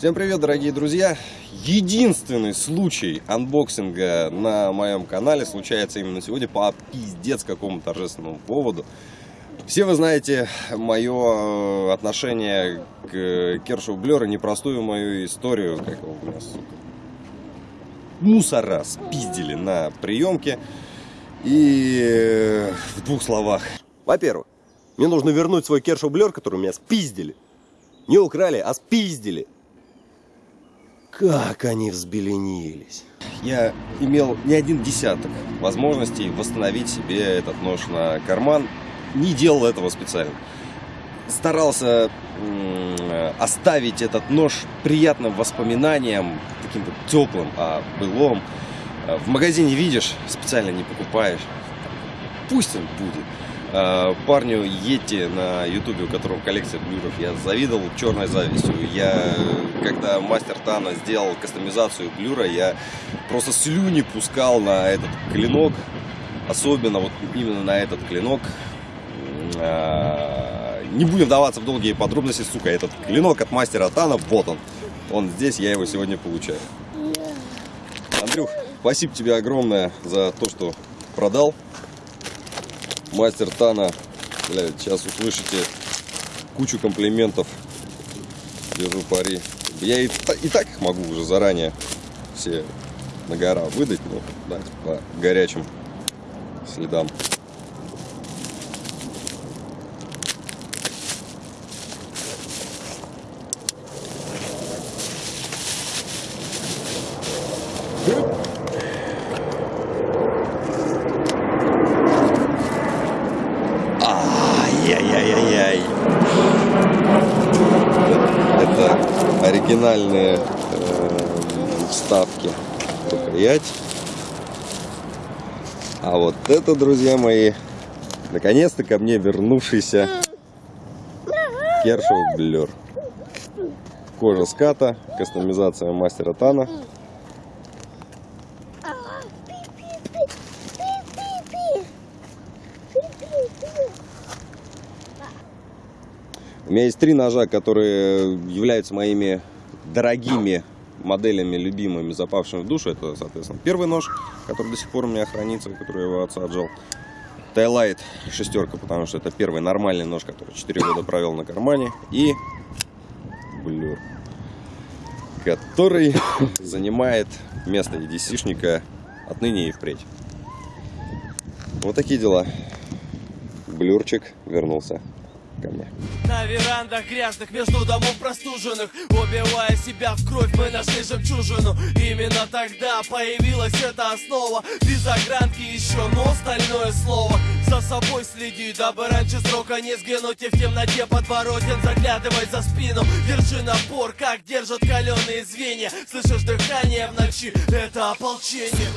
Всем привет, дорогие друзья! Единственный случай анбоксинга на моем канале случается именно сегодня по пиздец какому торжественному поводу. Все вы знаете мое отношение к Kershaw Blur'а, непростую мою историю, как его у меня, сука, мусора спиздили на приемке. И в двух словах. Во-первых, мне нужно вернуть свой Kershaw Blur, который у меня спиздили. Не украли, а спиздили. Как они взбеленились. Я имел не один десяток возможностей восстановить себе этот нож на карман. Не делал этого специально. Старался оставить этот нож приятным воспоминанием, таким вот теплым о былом. В магазине видишь, специально не покупаешь. Пусть он будет. А, парню Йети на ютубе, у которого коллекция блюров, я завидовал черной завистью. Я, когда мастер Тана сделал кастомизацию блюра, я просто слюни пускал на этот клинок. Особенно вот именно на этот клинок. А, не будем вдаваться в долгие подробности, сука, этот клинок от мастера Тана, вот он. Он здесь, я его сегодня получаю. Андрюх, спасибо тебе огромное за то, что продал мастер Тана. Блядь, сейчас услышите кучу комплиментов. Держу пари. Я и, и так их могу уже заранее все на гора выдать, но дать по горячим следам. Ай-яй-яй-яй. Это оригинальные э, вставки рукоять. А вот это, друзья мои, наконец-то ко мне вернувшийся Кершев Блер. Кожа ската, кастомизация мастера Тана. У меня есть три ножа, которые являются моими дорогими моделями, любимыми, запавшими в душу. Это, соответственно, первый нож, который до сих пор у меня хранится, который я его отца отжал. Тайлайт шестерка, потому что это первый нормальный нож, который 4 года провел на кармане. И блюр, который занимает место EDC-шника отныне и впредь. Вот такие дела. Блюрчик вернулся ко. На верандах грязных, между домов простуженных. Убивая себя в кровь, мы нашли жемчужину. Именно тогда появилась эта основа. Без огранки еще, но остальное слово. За собой следи, дабы раньше срока не сгинуть. И в темноте подворотен заглядывай за спину. Держи напор, как держат каленые звенья. Слышишь дыхание в ночи, это ополчение